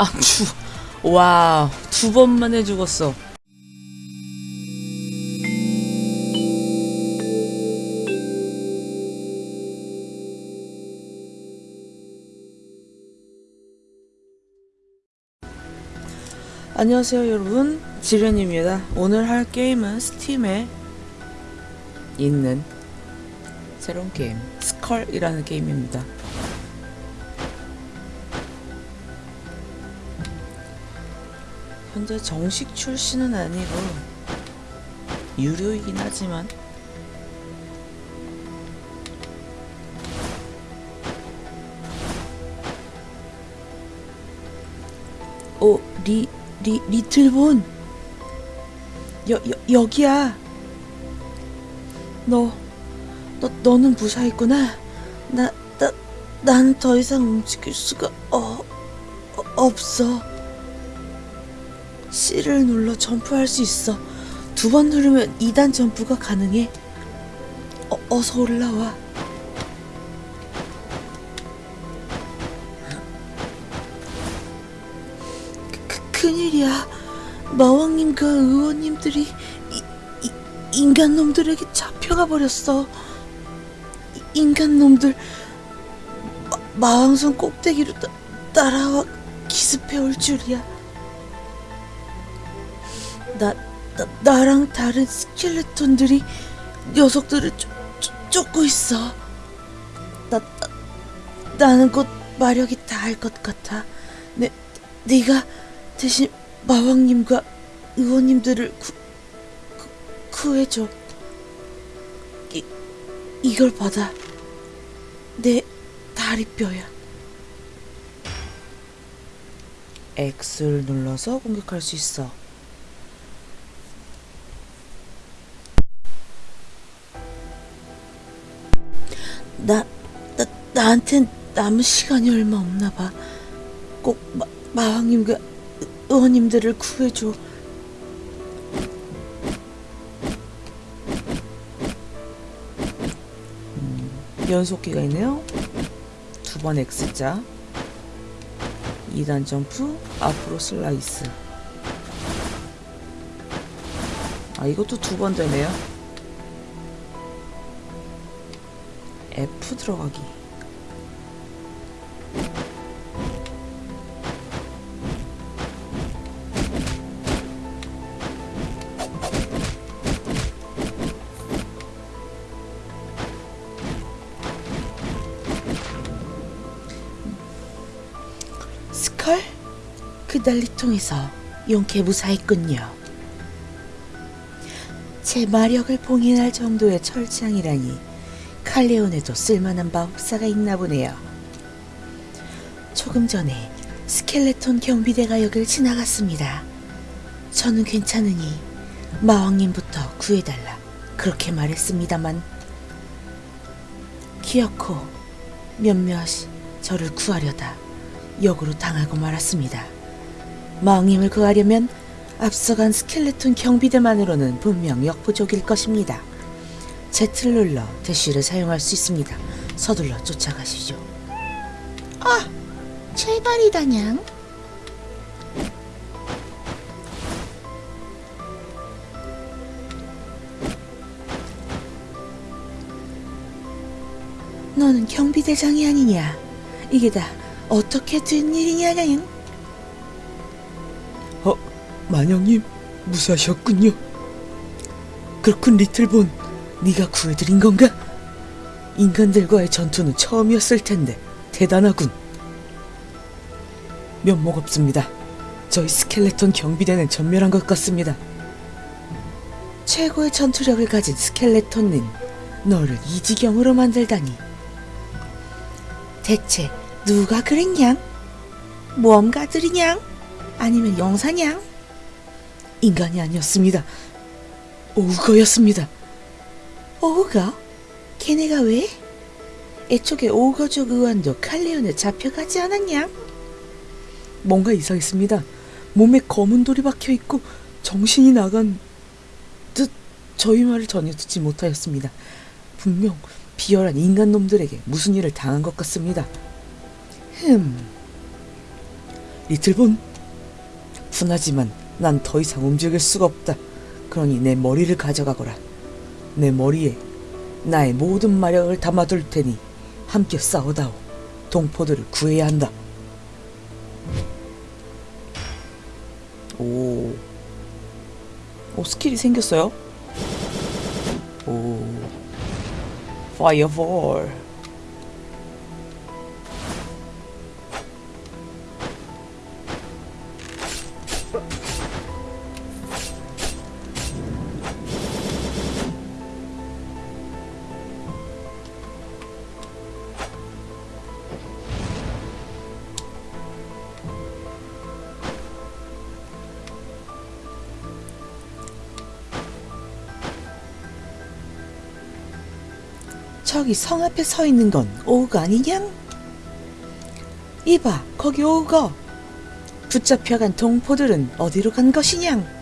아, 주, 와, 두 번만에 죽었어. 안녕하세요 여러분. 지련입니다. 오늘 할 게임은 스팀에 있는 새로운 게임 스컬이라는 게임입니다 현재 정식 출시는 아니고 유료이긴 하지만 오, 리, 리, 리틀본. 여, 여, 여기야. 너, 너, 너는 무사했구나. 나, 나, 난 더 이상 움직일 수가, 어, 어, 없어. C를 눌러 점프할 수 있어. 두 번 누르면 2단 점프가 가능해. 어, 어서 올라와. 그, 큰일이야. 마왕님과 의원님들이 이, 이, 인간놈들에게 잡혀가 버렸어. 이- 인간놈들 마, 마왕성 꼭대기로 따, 따라와 기습해 올 줄이야. 나, 나 나랑 다른 스켈레톤들이 녀석들을 쫓, 쫓, 쫓고 있어. 나, 나 나는 곧 마력이 다할 것 같아. 내 네가 대신 마왕님과 의원님들을 구, 구, 구해줘. 이, 이걸 받아. 내 다리뼈야. X를 눌러서 공격할 수 있어. 나, 나, 나한텐 남은 시간이 얼마 없나 봐. 꼭 마, 마왕님과 의원님들을 구해줘. 음, 연속기가 있네요. 두 번 X자. 2단 점프, 앞으로 슬라이스. 아, 이것도 두 번 되네요. F 들어가기. 스컬? 그 난리통에서 용케 무사했군요. 제 마력을 봉인할 정도의 철창이라니 칼레온에도 쓸만한 마법사가 있나 보네요. 조금 전에 스켈레톤 경비대가 여길 지나갔습니다. 저는 괜찮으니 마왕님부터 구해달라 그렇게 말했습니다만 기어코 몇몇 저를 구하려다 역으로 당하고 말았습니다. 마왕님을 구하려면 앞서간 스켈레톤 경비대만으로는 분명 역부족일 것입니다. 눌러 대쉬를 사용할 수 있습니다. 서둘러 쫓아가시죠. 아, 제발이다냥. 너는 경비대장이 아니냐? 이게 다 어떻게 된 일이냐냥? 어, 만영님 무사하셨군요. 그렇군 리틀본, 네가 구해드린 건가? 인간들과의 전투는 처음이었을 텐데 대단하군. 면목 없습니다. 저희 스켈레톤 경비대는 전멸한 것 같습니다. 최고의 전투력을 가진 스켈레톤은 너를 이 지경으로 만들다니. 대체 누가 그랬냥? 모험가들이냥? 아니면 용사냥? 인간이 아니었습니다. 오우거였습니다. 오우가? 걔네가 왜? 애초에 오우거족 의원도 칼레온에 잡혀가지 않았냐? 뭔가 이상했습니다. 몸에 검은 돌이 박혀 있고 정신이 나간 듯 저희 말을 전혀 듣지 못하였습니다. 분명 비열한 인간 놈들에게 무슨 일을 당한 것 같습니다. 흠. 리틀본? 분하지만 난 더 이상 움직일 수가 없다. 그러니 내 머리를 가져가거라. 내 머리에 나의 모든 마력을 담아둘 테니 함께 싸우다오. 동포들을 구해야 한다. 오. 오, 스킬이 생겼어요? 오. 파이어볼. 저기 성 앞에 서 있는 건 오우가 아니냐? 이봐, 거기 오우가. 붙잡혀간 동포들은 어디로 간 것이냐?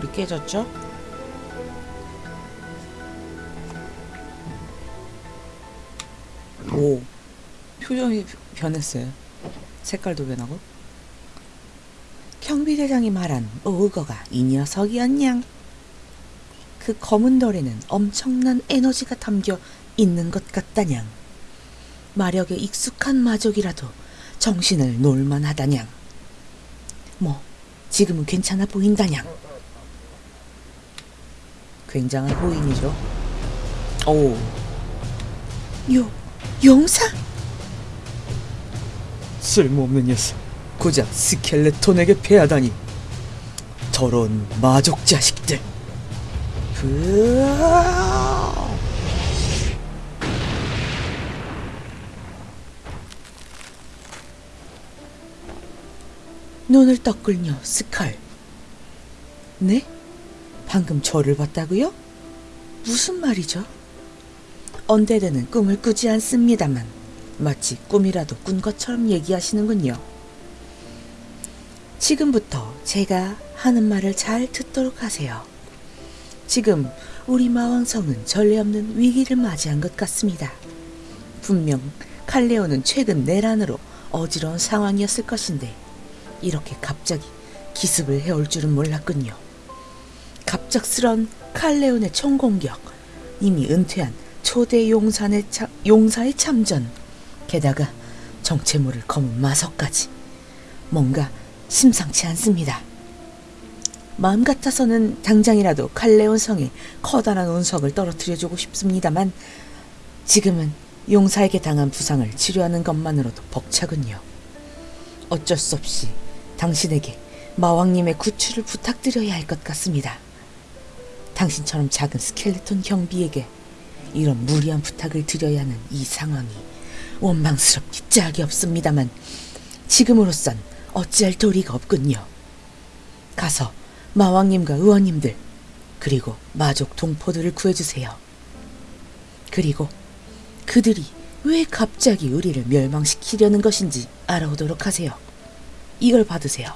돌이 깨졌죠? 오, 표정이 변했어요. 색깔도 변하고. 경비대장이 말한 오우거가 이 녀석이었냥. 그 검은 돌에는 엄청난 에너지가 담겨 있는 것 같다냥. 마력에 익숙한 마족이라도 정신을 놀만하다냥. 뭐, 지금은 괜찮아 보인다냥. 굉장한 호인이죠. 오, 요, 용사? 쓸모없는 녀석. 고작 스켈레톤에게 패하다니. 더러운 마족 자식들. 으아! 눈을 떠끌며 스칼. 네? 방금 저를 봤다고요? 무슨 말이죠? 언데드는 꿈을 꾸지 않습니다만 마치 꿈이라도 꾼 것처럼 얘기하시는군요. 지금부터 제가 하는 말을 잘 듣도록 하세요. 지금 우리 마왕성은 전례 없는 위기를 맞이한 것 같습니다. 분명 칼레오는 최근 내란으로 어지러운 상황이었을 것인데 이렇게 갑자기 기습을 해올 줄은 몰랐군요. 갑작스런 칼레온의 총공격, 이미 은퇴한 초대 용산의 차, 용사의 참전, 게다가 정체 모를 검은 마석까지 뭔가 심상치 않습니다. 마음 같아서는 당장이라도 칼레온 성에 커다란 운석을 떨어뜨려주고 싶습니다만 지금은 용사에게 당한 부상을 치료하는 것만으로도 벅차군요. 어쩔 수 없이 당신에게 마왕님의 구출을 부탁드려야 할 것 같습니다. 당신처럼 작은 스켈레톤 경비에게 이런 무리한 부탁을 드려야 하는 이 상황이 원망스럽기 짝이 없습니다만 지금으로선 어찌할 도리가 없군요. 가서 마왕님과 의원님들 그리고 마족 동포들을 구해주세요. 그리고 그들이 왜 갑자기 우리를 멸망시키려는 것인지 알아오도록 하세요. 이걸 받으세요.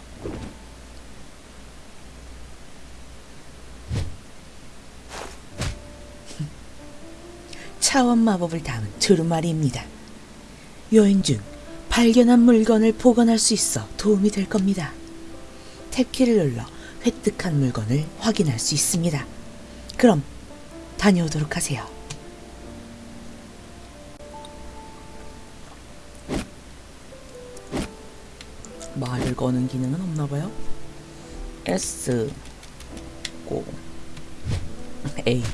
차원 마법을 담은 두루마리입니다. 여행 중 발견한 물건을 보관할 수 있어 도움이 될 겁니다. 탭키를 눌러 획득한 물건을 확인할 수 있습니다. 그럼 다녀오도록 하세요. 말을 거는 기능은 없나 봐요. S 고 A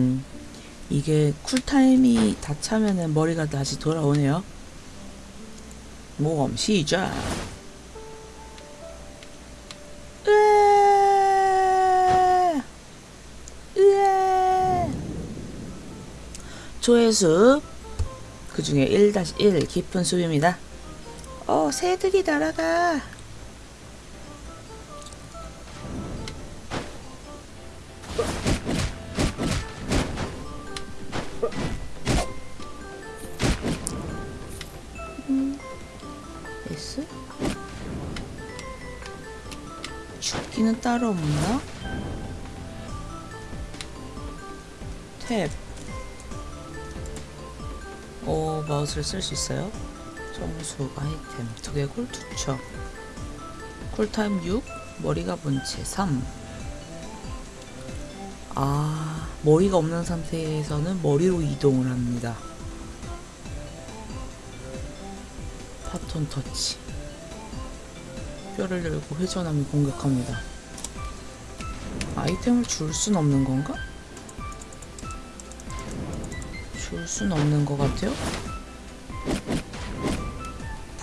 음 이게 쿨타임이 다 차면은 머리가 다시 돌아오네요. 모험 시작. 조회수 그 중에 1-1 깊은 수입니다. 어, 새들이 날아가. 따로 없나? 탭. 오, 마우스를 쓸 수 있어요? 정수, 아이템, 두 개골, 투척. 쿨타임 6, 머리가 본체 3. 아, 머리가 없는 상태에서는 머리로 이동을 합니다. 파톤 터치. 뼈를 열고 회전하며 공격합니다. 아이템을 줄 순 없는 건가? 줄 순 없는 것 같아요.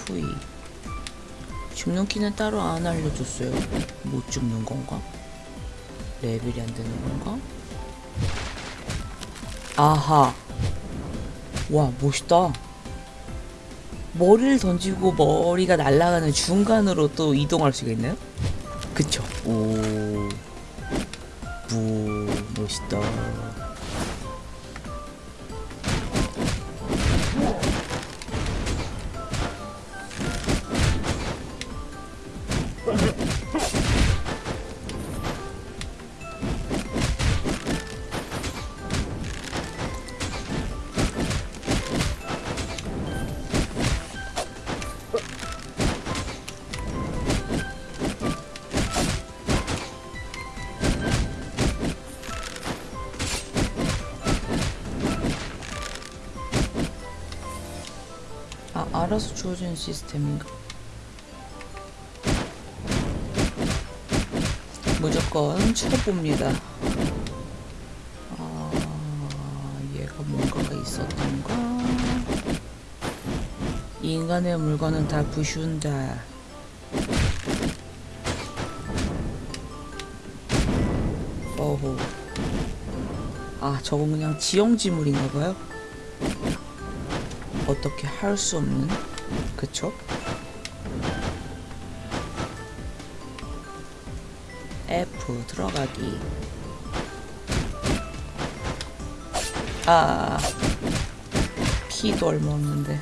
V. 죽는 키는 따로 안 알려줬어요. 못 죽는 건가? 레벨이 안 되는 건가? 아하. 와, 멋있다. 머리를 던지고 머리가 날아가는 중간으로 또 이동할 수가 있나요? 그쵸? 오. 부, 멋 시스템인가? 무조건 쳐봅니다. 아, 얘가 뭔가가 있었던가? 인간의 물건은 다 부슌다. 어호. 아, 저건 그냥 지형지물인가봐요? 어떻게 할 수 없는 그쵸? F 들어가기. 아 피도 얼마 없는데.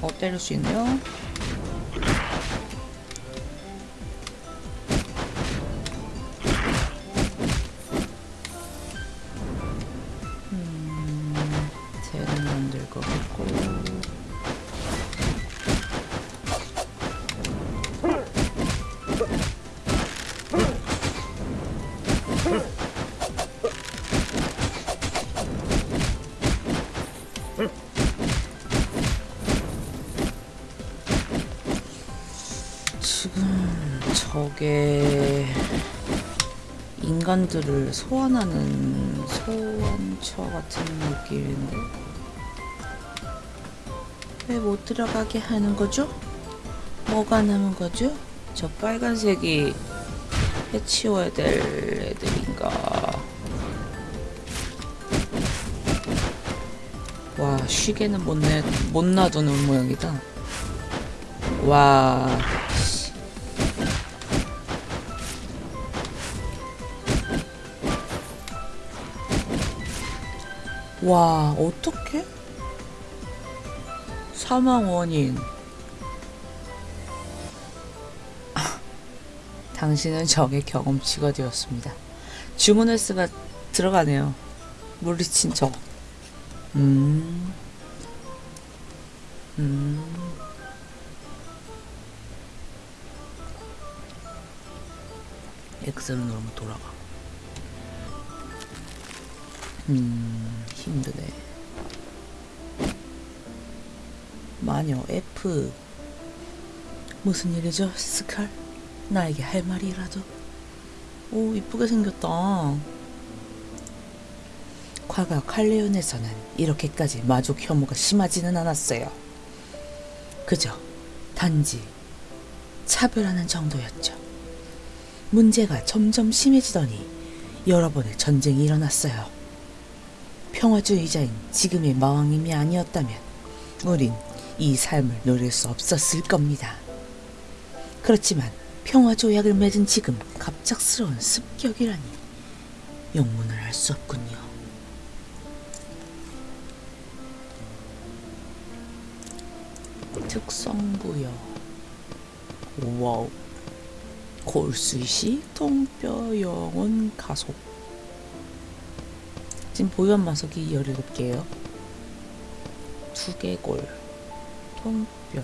어 때릴 수 있네요 인간들을 소환하는 소환처 같은 느낌인데 왜 못 들어가게 하는 거죠? 뭐가 남은 거죠? 저 빨간색이 해치워야 될 애들인가 와 쉬게는 못, 내, 못 놔두는 모양이다 와 와, 어떻게? 사망 원인. 아, 당신은 적의 경험치가 되었습니다. 주문할 수가 들어가네요. 물리친 적. 음. 음. X를 누르면 돌아가. 음, 힘드네. 마녀 F. 무슨 일이죠, 스칼? 나에게 할 말이라도. 오, 이쁘게 생겼다. 과거 칼레온에서는 이렇게까지 마족 혐오가 심하지는 않았어요. 그저 단지 차별하는 정도였죠. 문제가 점점 심해지더니 여러 번의 전쟁이 일어났어요. 평화주의자인 지금의 마왕님이 아니었다면 우린 이 삶을 누릴 수 없었을 겁니다. 그렇지만 평화조약을 맺은 지금 갑작스러운 습격이라니 영문을 할수 없군요. 특성부여 wow 골수시 통뼈 영혼 가속 지금 보유한 마석이 17개예요 두개골 통뼈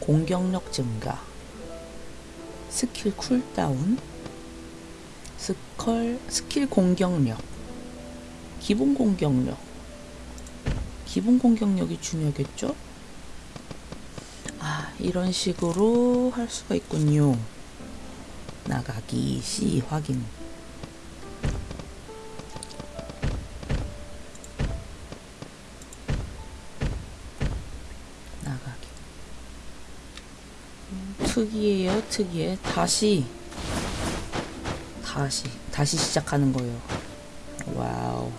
공격력 증가 skill cooldown skull skill 공격력 기본 공격력 기본 공격력이 중요하겠죠? 아, 이런 식으로 할 수가 있군요. 나가기 시 확인. 특이해요, 특이해. 다시 다시 다시 시작하는 거예요. 와우.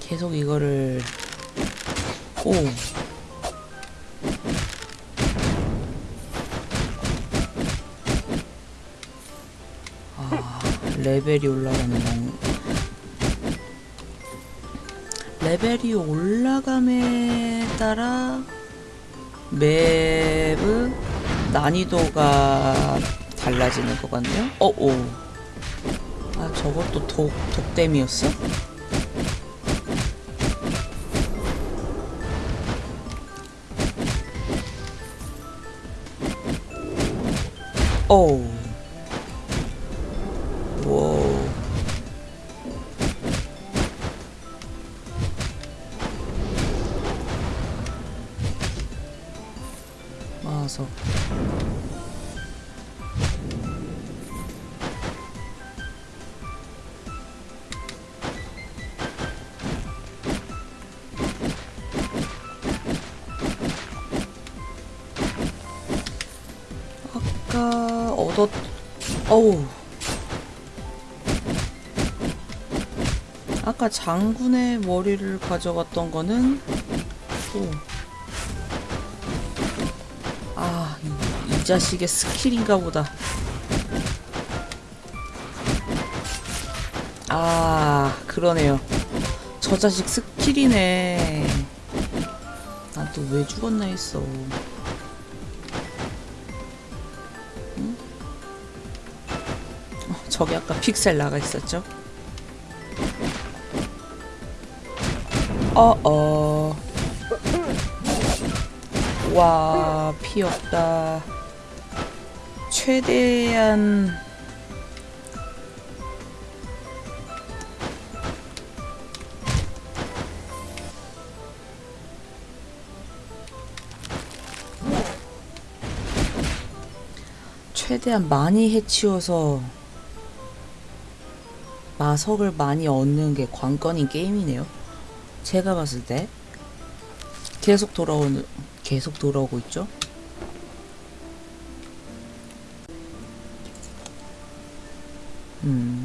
계속 이거를 오 아, 레벨이 올라가는 레벨이 올라감에 따라 맵의 난이도가 달라지는 것 같네요. 어, 오. 아, 저것도 독, 독댐이었어? 와우. 장군의 머리를 가져갔던 거는 또 아, 이, 이 자식의 스킬인가 보다. 아, 그러네요. 저 자식 스킬이네. 난 또 왜 죽었나 했어. 응? 어, 저기 아까 픽셀 나가 있었죠? 어어. 와, 피 없다. 최대한 최대한 많이 해치워서 마석을 많이 얻는 게 관건인 게임이네요. 제가 봤을 때 계속 돌아오는 계속 돌아오고 있죠. 음.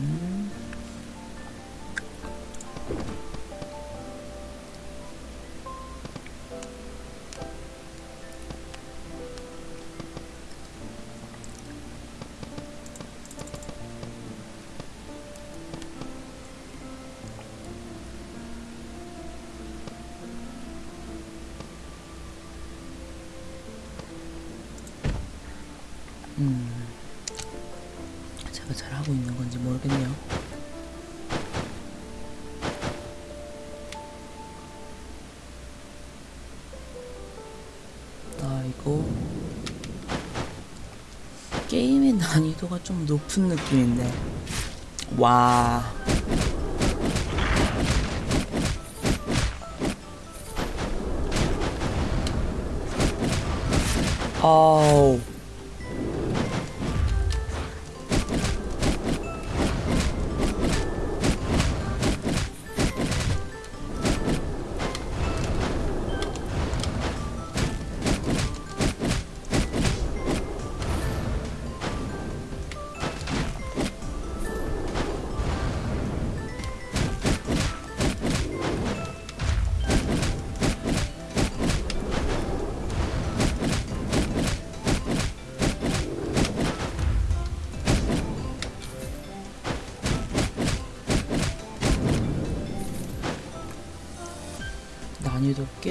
좀 높은 느낌인데. 와. 아우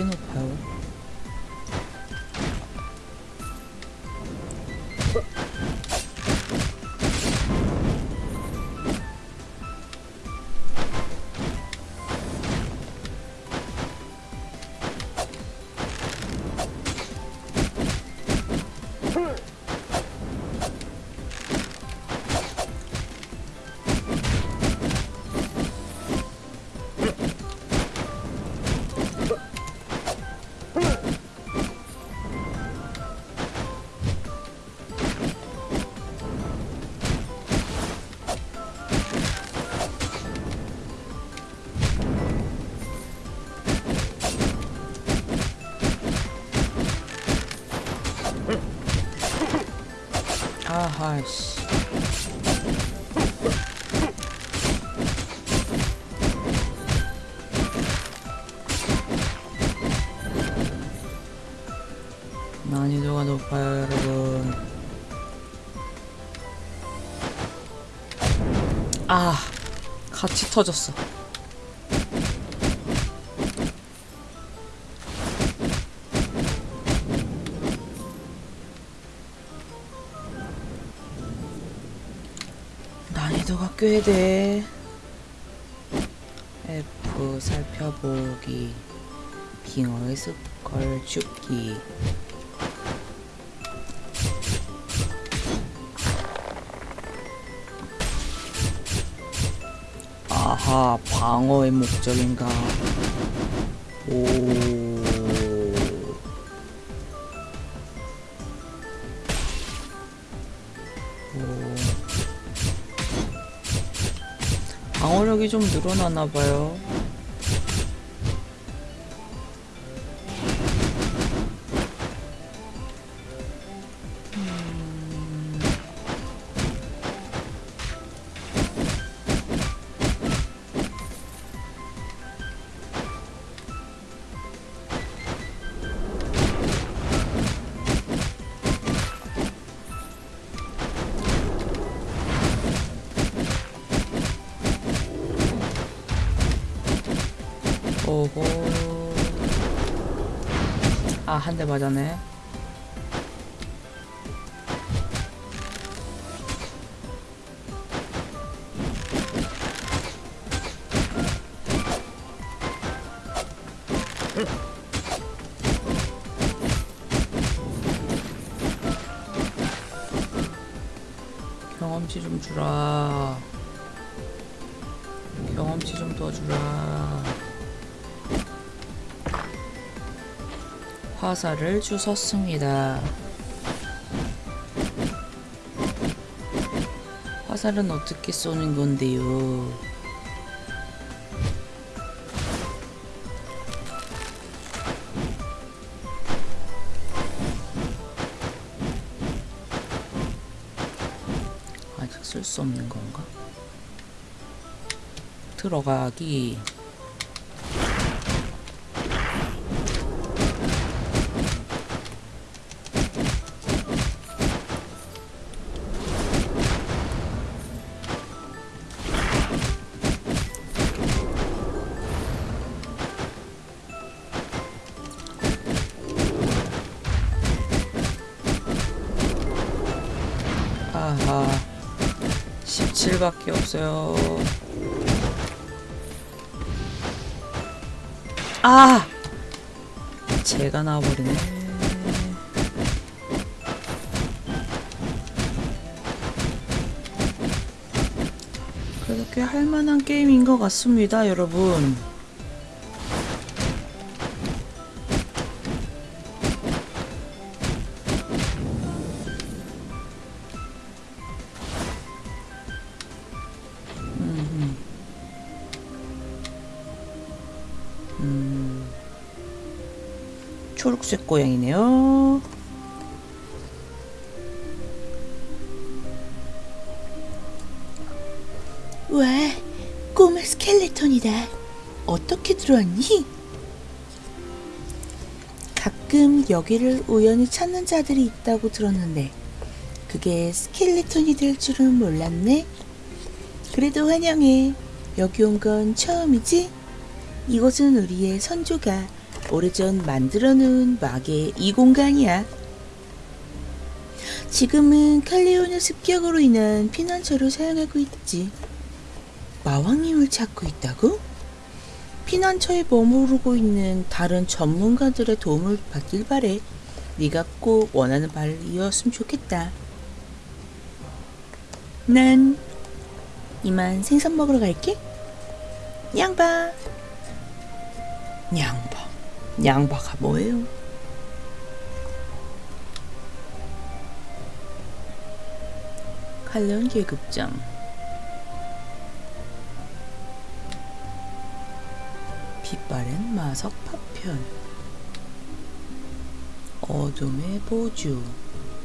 난이도 아하씨. 난이도가 높아요, 여러분. 아, 같이 터졌어. 돼. F 살펴보기 빙어의 습걸 죽기 아하 방어의 목적인가 오 오. 방어력이 좀 늘어나나 봐요. 한대 맞았네. 화살을 주웠습니다. 화살은 어떻게 쏘는 건데요? 아직 쓸 수 없는 건가? 들어가기. 있어요. 아! 제가 나와버리네. 그래도 꽤 할만한 게임인 것 같습니다 여러분. 초록색 고양이네요. 와, 꼬마 스켈레톤이다. 어떻게 들어왔니? 가끔 여기를 우연히 찾는 자들이 있다고 들었는데 그게 스켈레톤이 될 줄은 몰랐네. 그래도 환영해. 여기 온 건 처음이지? 이곳은 우리의 선조가 오래전 만들어 놓은 막의 이 공간이야. 지금은 칼리오의 습격으로 인한 피난처로 사용하고 있지. 마왕님을 찾고 있다고? 피난처에 머무르고 있는 다른 전문가들의 도움을 받길 바래. 네가 꼭 원하는 바를 이었으면 좋겠다. 난 이만 생선 먹으러 갈게. 양바. 양바. 양바가 뭐예요? 칼련 계급장. 빛바랜 마석 파편. 어둠의 보주.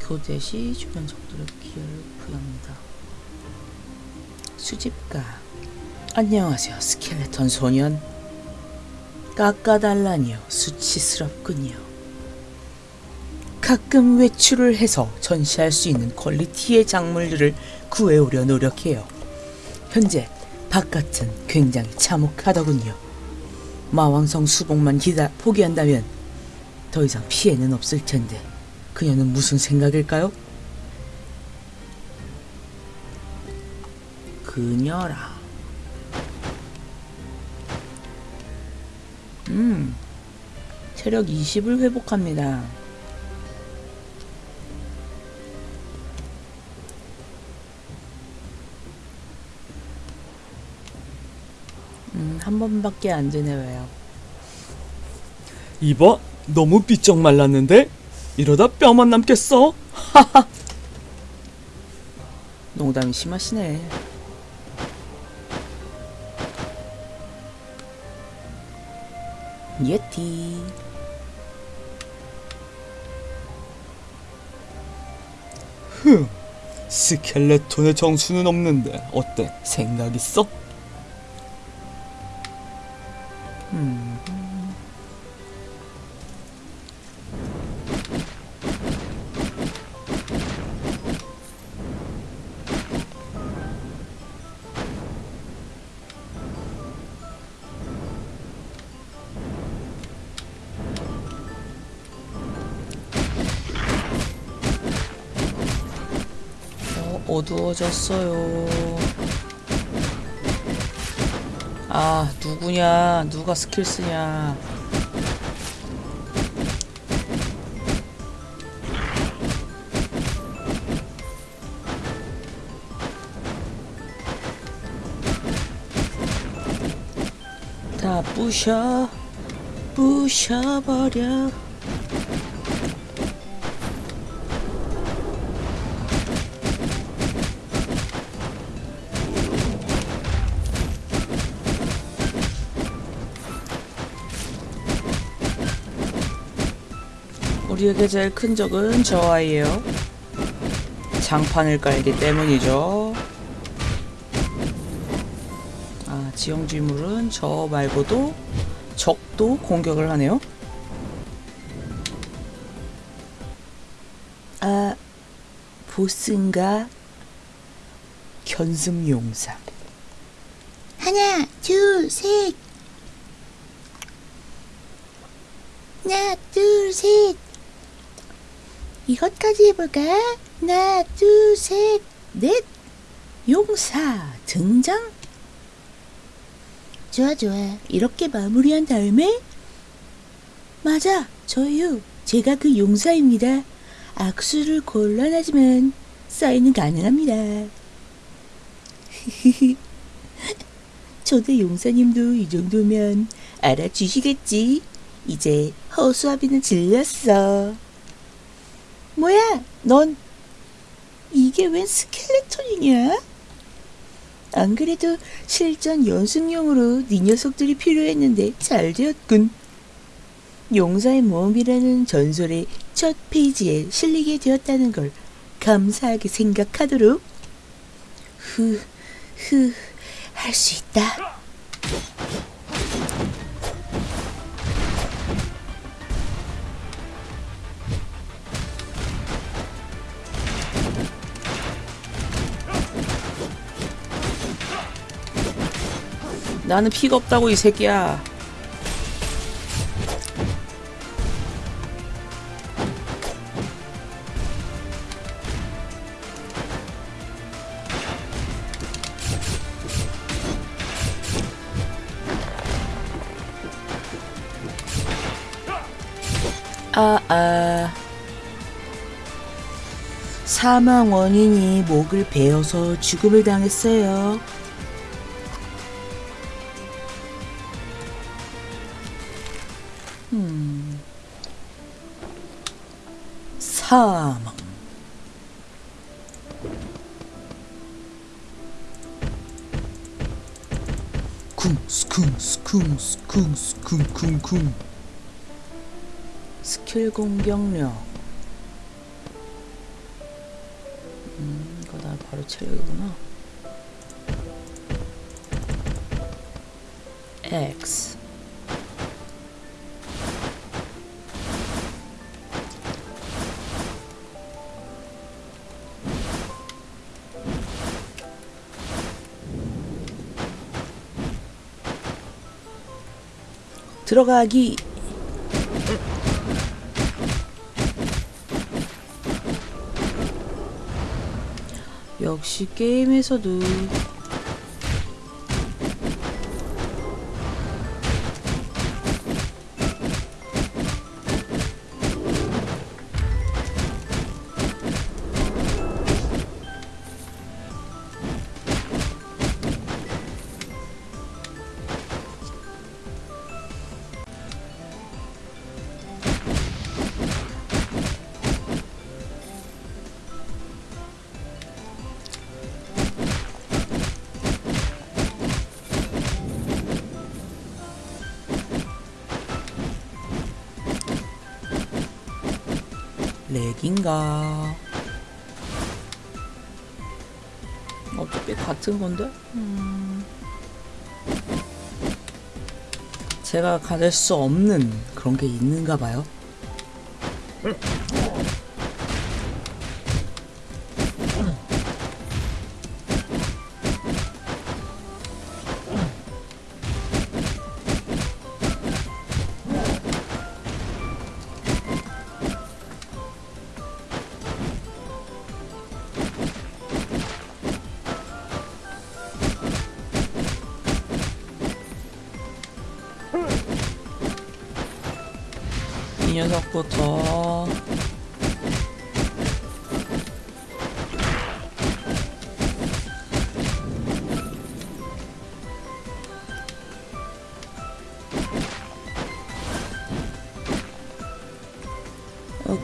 교대 시 주변 적들의 기회를 부여합니다. 수집가. 안녕하세요 스켈레톤 소년 깎아달라니요 수치스럽군요 가끔 외출을 해서 전시할 수 있는 퀄리티의 작물들을 구해오려 노력해요 현재 바깥은 굉장히 참혹하더군요 마왕성 수복만 기다 포기한다면 더 이상 피해는 없을 텐데 그녀는 무슨 생각일까요? 그녀라. 음, 체력 20을 회복합니다. 음, 한 번밖에 안 되네 왜요? 이봐, 너무 삐쩍 말랐는데? 이러다 뼈만 남겠어? 농담이 심하시네. 예티. 스켈레톤의 정수는 없는데 어때? 생각 있어? 음. 어, 어두워졌어요. 아, 누구냐? 누가 스킬 쓰냐? 다 부셔, 부셔버려. 우리에게 제일 큰 적은 저 아이예요. 장판을 깔기 때문이죠. 아, 지형지물은 저 말고도 적도 공격을 하네요. 아, 보스인가? 견승용사. 하나, 둘, 셋. 하나, 둘, 셋. 이것까지 해볼까? 하나, 둘, 셋, 넷. 용사 등장? 좋아, 좋아. 이렇게 마무리한 다음에 맞아 저요 제가 그 용사입니다 악수를 곤란하지만 사인은 가능합니다 초대 용사님도 이 정도면 알아주시겠지. 이제 허수아비는 질렸어. 뭐야, 넌 이게 웬 스켈레톤이냐? 안 그래도 실전 연습용으로 네 녀석들이 필요했는데 잘 되었군. 용사의 모험이라는 전설의 첫 페이지에 실리게 되었다는 걸 감사하게 생각하도록. 후, 후, 할수 있다. 나는 피가 없다고 이 새끼야. 아, 아. 사망 원인이 목을 베어서 죽음을 당했어요. 사망. 쿵스 쿵스 쿵스 쿵스 쿵쿵쿵 스킬 공격력. 음, 이거 나 바로 체력이구나. X. 들어가기. 역시 게임에서도 제가 가질 수 없는 그런 게 있는가 봐요.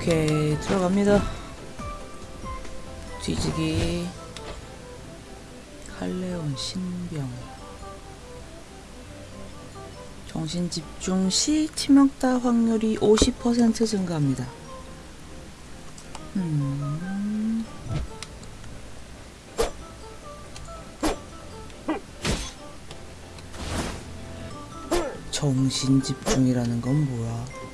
오케이 들어갑니다 뒤지기 칼레온 신병 정신 집중 시 치명타 확률이 50% 증가합니다. 음. 정신 집중이라는 건 뭐야?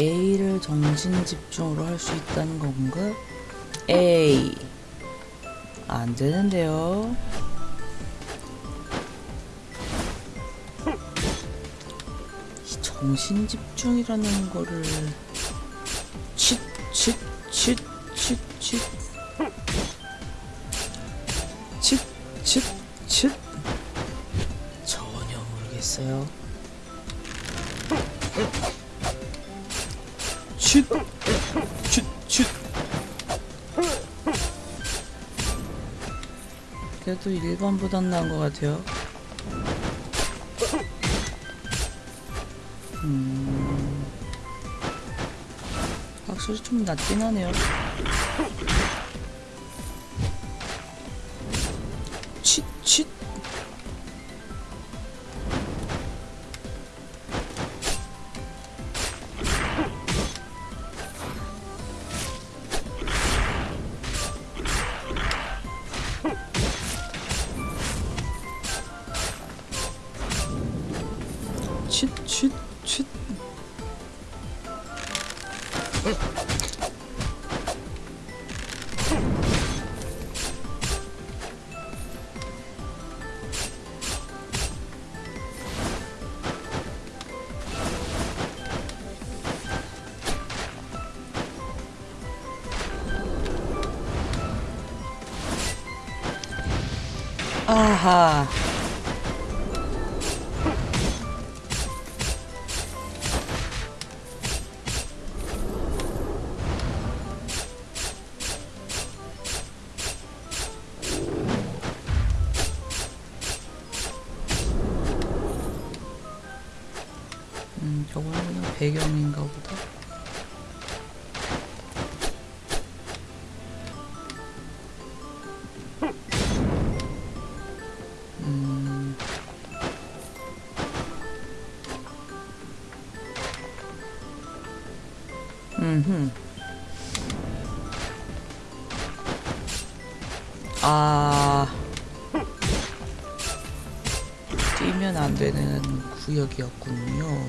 A를 정신 집중으로 할 수 있다는 건가? A 안 되는데요. 이 정신 집중이라는 거를 칫칫칫칫칫 칫칫 전혀 모르겠어요. 칫칫칫 그래도 1번보단 나은 것 같아요. 음, 확실히 좀 낫긴 하네요. 칫. 아하. 구역이었군요.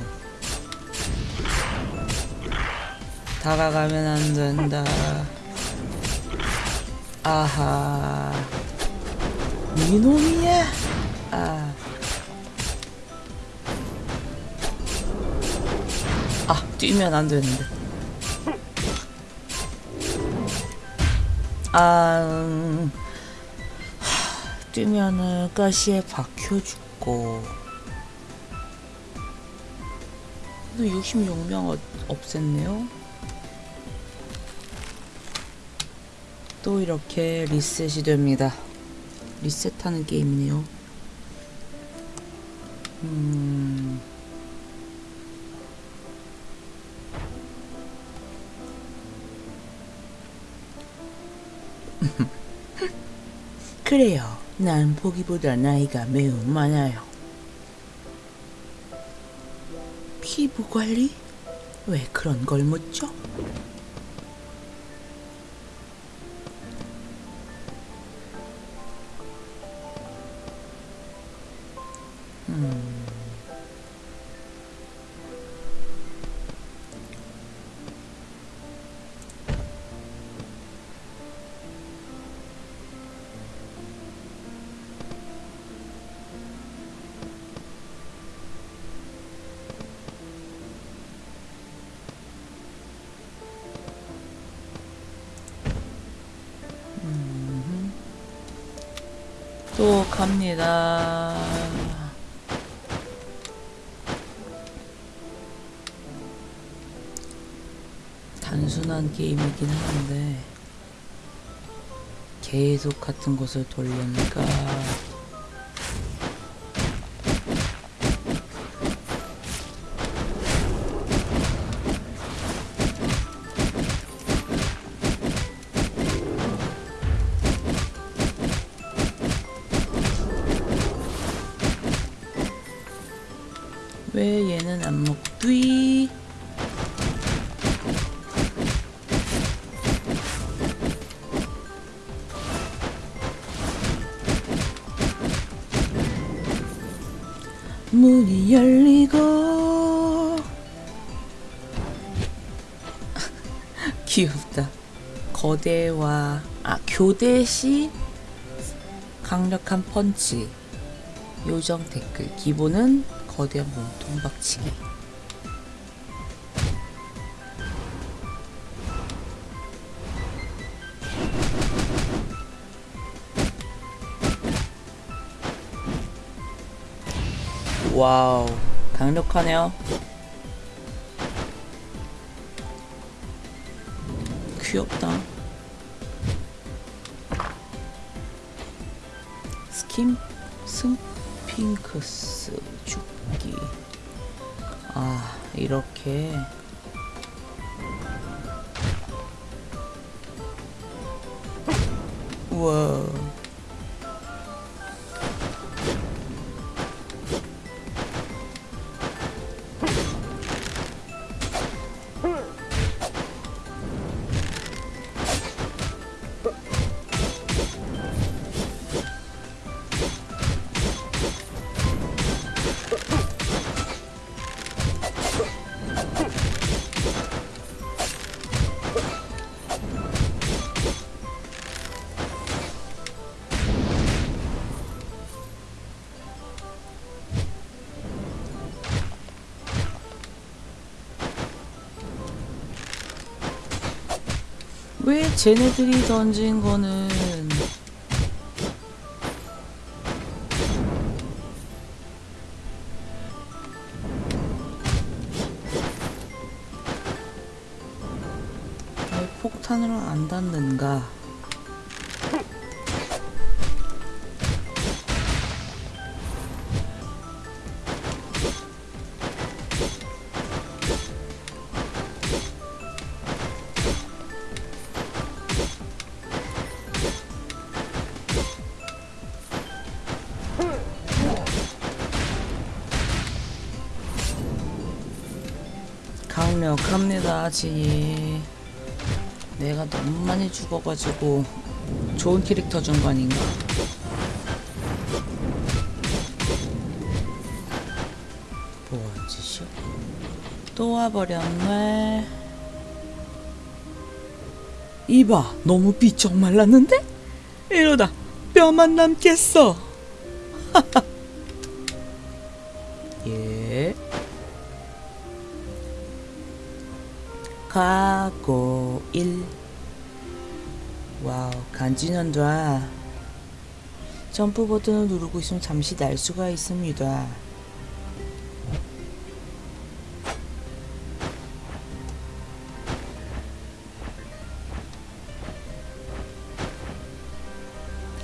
다가가면 안 된다. 아하. 이놈이야. 아. 아, 뛰면 안 되는데. 아, 음, 하, 뛰면은 가시에 박혀 죽고. 또 66명 어, 없앴네요. 또 이렇게 리셋이 됩니다. 리셋하는 게임이네요. 음. 그래요. 난 보기보다 나이가 매우 많아요. 피부 관리? 왜 그런 걸 묻죠? 또 갑니다. 단순한 게임이긴 한데 계속 같은 곳을 돌리니까 문이 열리고 귀엽다. 거대와 아 교대시? 강력한 펀치. 요정 댓글. 기본은 거대한 몸통 박치기 와우. 강력하네요. 귀엽다. 김 승핑크스 죽기. 아 이렇게. 우와 쟤네들이 던진 거는 왜 폭탄으로 안 닿는가? 강력합니다, 지. 내가 너무 많이 죽어가지고 좋은 캐릭터 준 거 아닌가? 뭐한 짓이야? 또 와버렸네. 이봐, 너무 비쩍 말랐는데? 이러다 뼈만 남겠어. 간지난다. 점프 버튼을 누르고 있으면 잠시 날 수가 있습니다.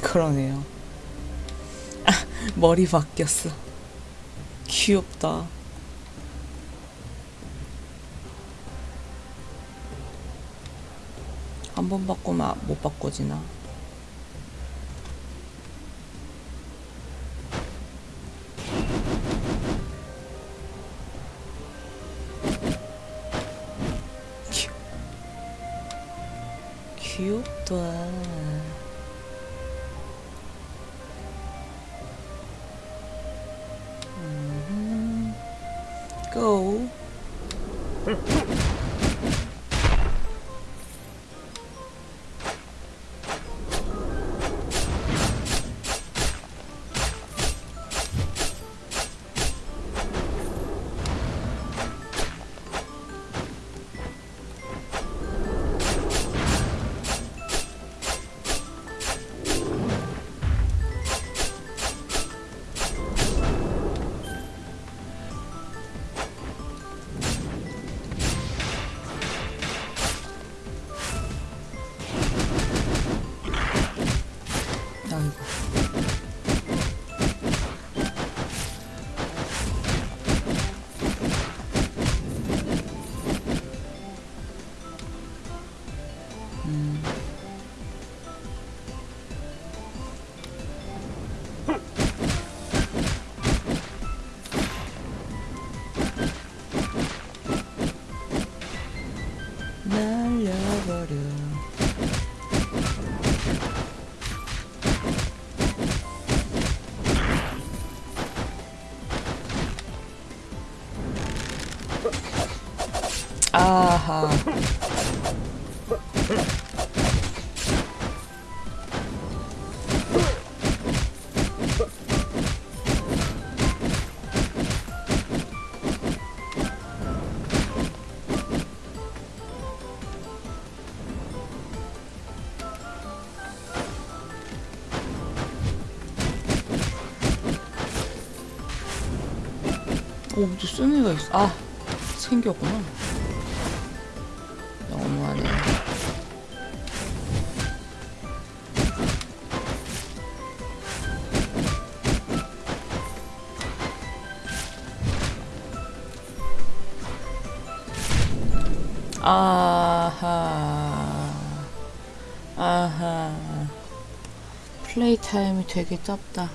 그러네요. 아, 머리 바뀌었어. 귀엽다. 번 바꾸면 못 바꿔지나? 귀- 귀엽다. 음, Go. 오, 무슨 애가 있어. 아, 생겼구나. 너무하네. 아하. 아하. 플레이 타임이 되게 짧다.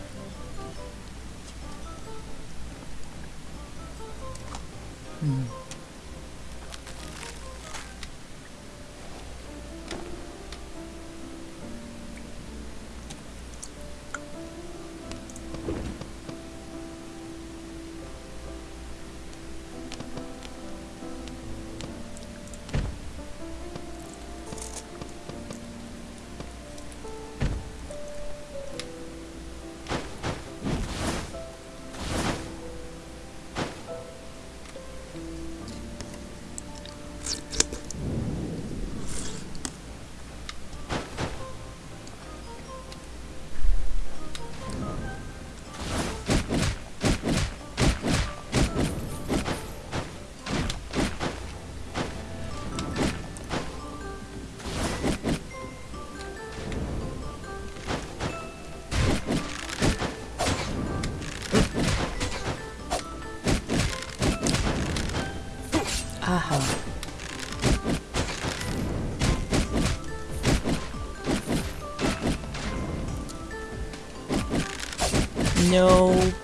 No.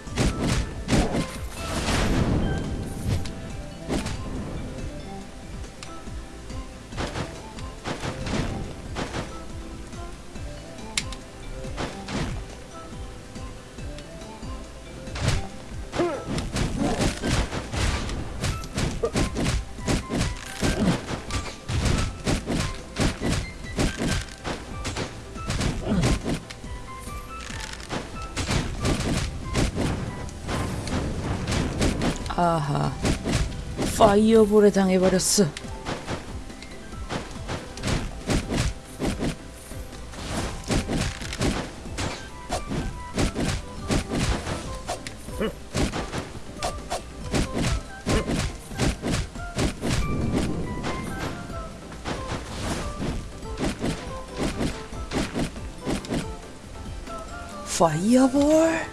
아하. 파이어볼에 당해버렸어. 파이어볼?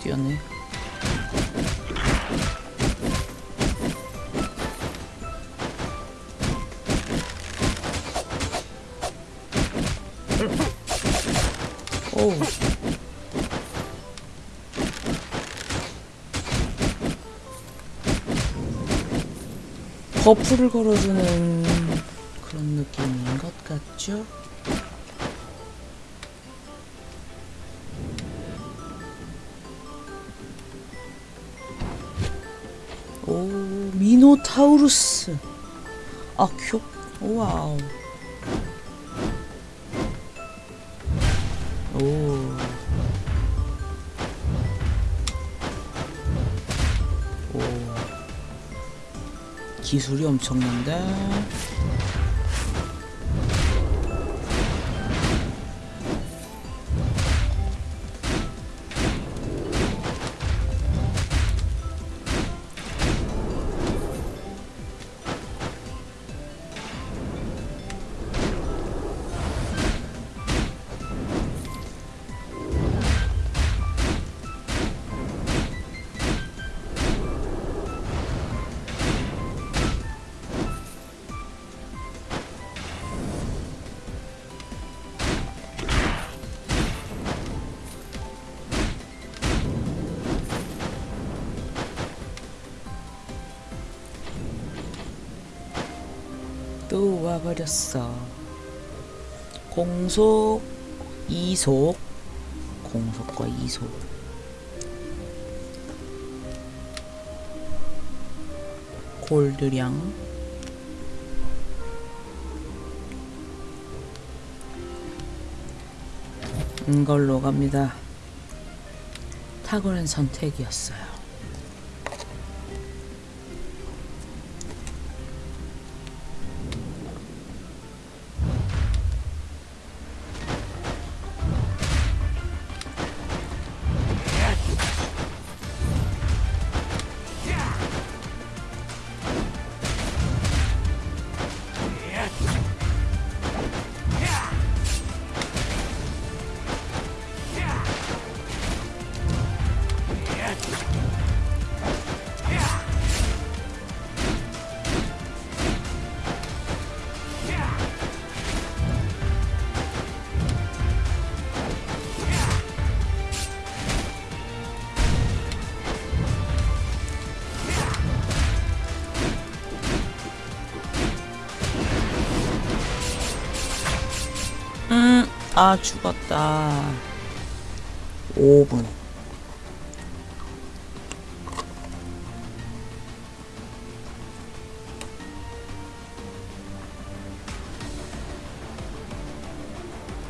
뛰었네. 오. 버프를 걸어주는 그런 느낌인 것 같죠? 타우루스. 아, 귀엽, 와우. 오. 오. 기술이 엄청난데? 또 와버렸어. 공속, 이속, 공속과 이속. 골드량. 이걸로 갑니다. 탁월한 선택이었어요. 아 죽었다. 5분.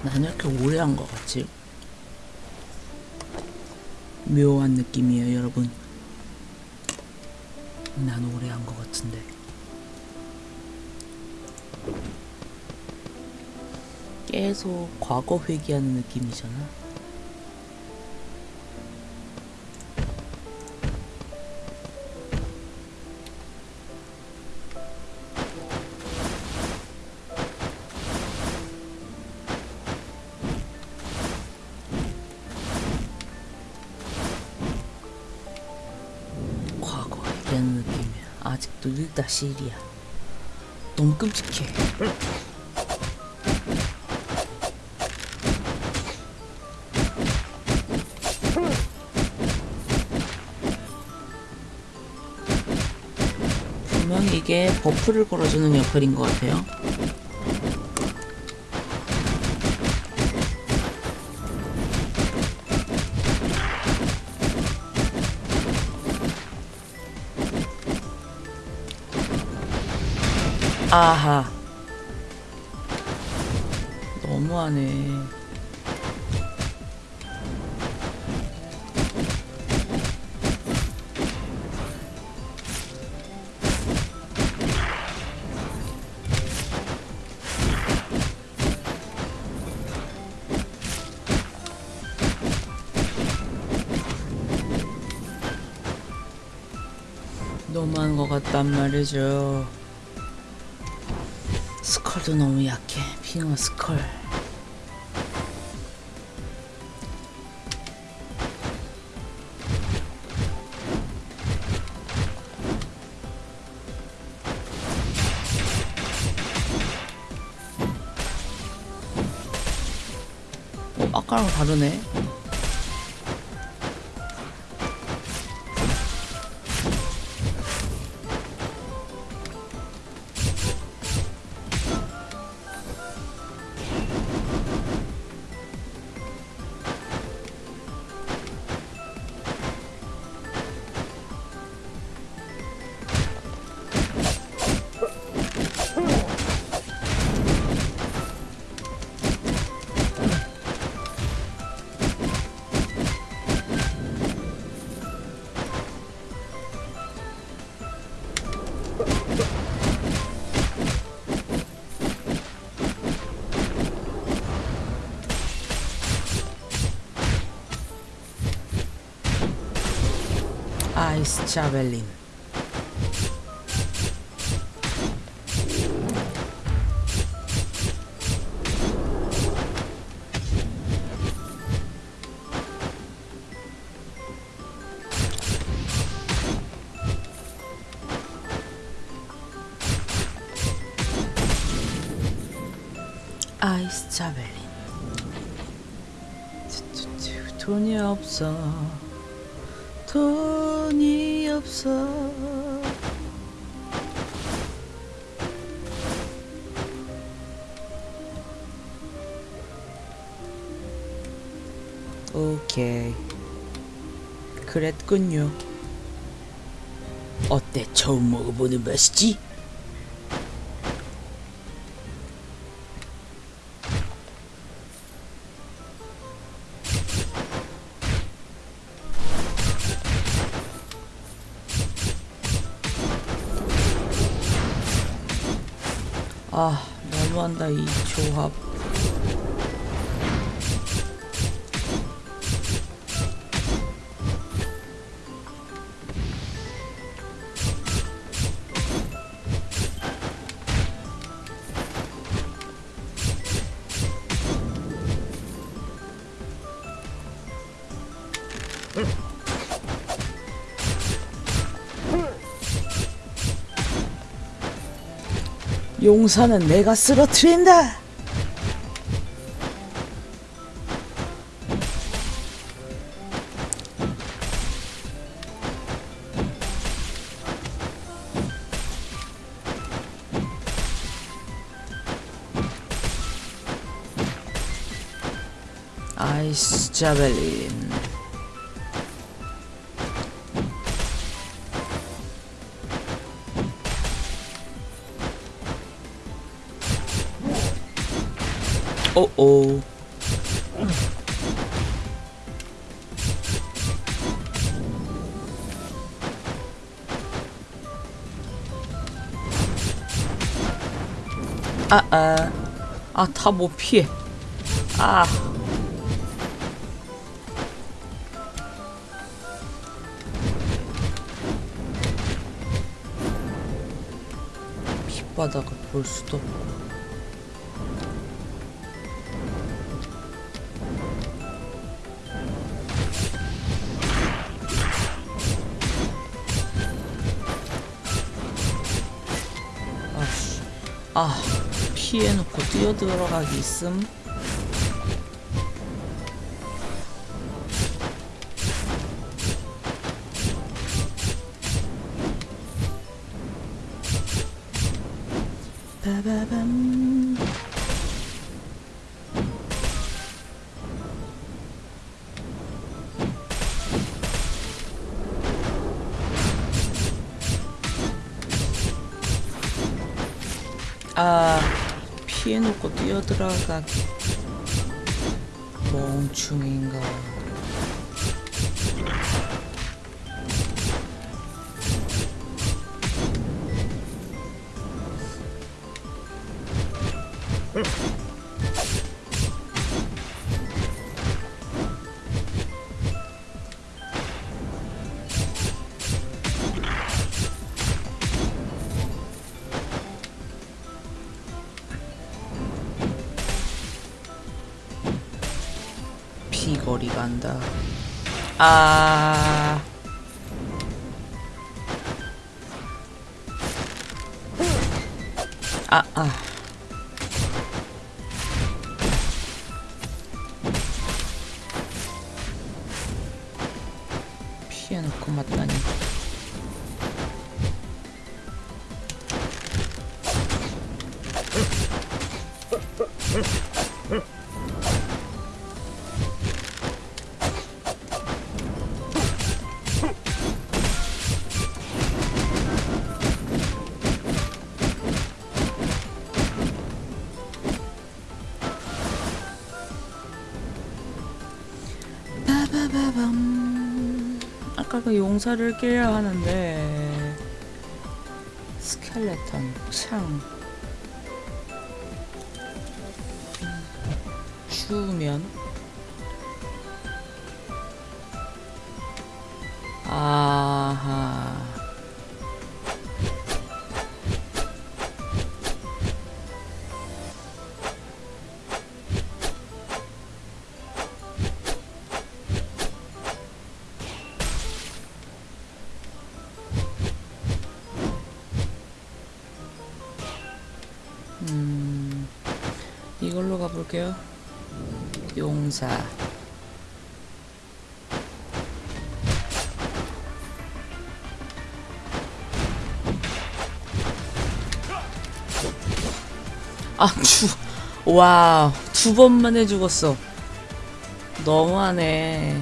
나는 이렇게 오래 한 것 같지? 묘한 느낌이에요 여러분. 난 오래 한 것 같은데 계속 과거 회귀하는 느낌이잖아. 과거 회귀하는 느낌이야. 아직도 1-1이야. 너무 끔찍해. 이게 버프를 걸어주는 역할인 것 같아요. 아하. 너무하네. 너무한 것 같단 말이죠. 스컬도 너무 약해. 빙어 스컬. 어, 아까랑 다르네. 아이스 자벨린. 아이스 자벨린. 뚜뚜뚜, 돈이 없어. 돈이 없어. 오케이. 그랬군요. 어때? 처음 먹어보는 맛이지? 너무한 용사는 내가 쓰러트린다. 아이스 자벨린. 오오. 아, 아. 아, 다 못 피해. 아. 밑바닥을 볼 수도 없고. 아, 피해놓고 뛰어들어가기 있음. 빠바밤. 뛰어들어가기. 멍충인가. 피해놓고 맞다니. 용사를 깨야 하는데 스켈레톤 창 추우면 wow, 두 번만에 죽었어. 너무하네.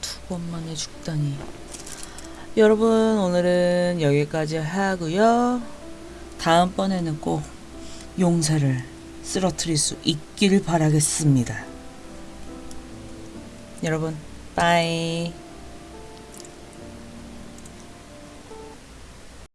두 번만에 죽다니. 여러분 오늘은 여기까지 하고요. 다음번에는 꼭 용사를 쓰러뜨릴 수 있기를 바라겠습니다. 여러분 bye.